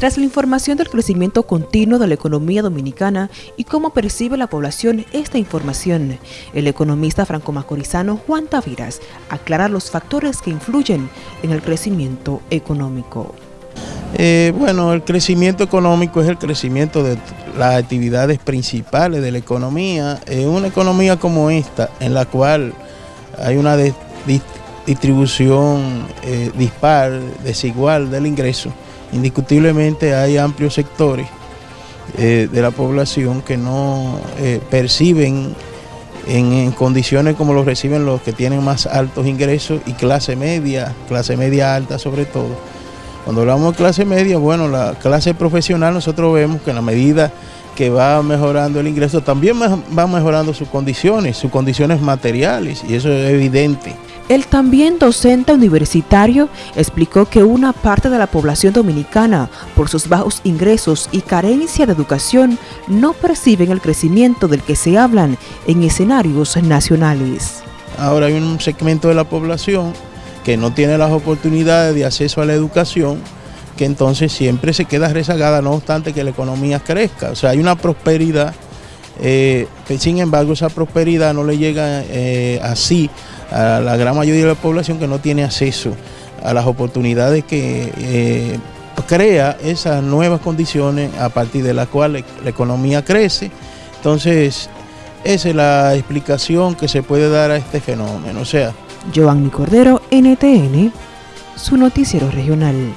Tras la información del crecimiento continuo de la economía dominicana y cómo percibe la población esta información, el economista franco-macorizano Juan Taviras aclara los factores que influyen en el crecimiento económico. Eh, bueno, el crecimiento económico es el crecimiento de las actividades principales de la economía. En una economía como esta, en la cual hay una distribución eh, dispar, desigual del ingreso, indiscutiblemente hay amplios sectores eh, de la población que no eh, perciben en, condiciones como lo reciben los que tienen más altos ingresos y clase media, clase media alta sobre todo. Cuando hablamos de clase media, bueno, la clase profesional nosotros vemos que en la medida que va mejorando el ingreso, también va mejorando sus condiciones, sus condiciones materiales, y eso es evidente. El también docente universitario explicó que una parte de la población dominicana, por sus bajos ingresos y carencia de educación, no perciben el crecimiento del que se hablan en escenarios nacionales. Ahora hay un segmento de la población que no tiene las oportunidades de acceso a la educación, que entonces siempre se queda rezagada, no obstante que la economía crezca. O sea, hay una prosperidad, eh, sin embargo esa prosperidad no le llega eh, así a la gran mayoría de la población que no tiene acceso a las oportunidades que eh, crea esas nuevas condiciones a partir de las cuales la economía crece. Entonces, esa es la explicación que se puede dar a este fenómeno. O sea, Giovanni Cordero, NTN, su noticiero regional.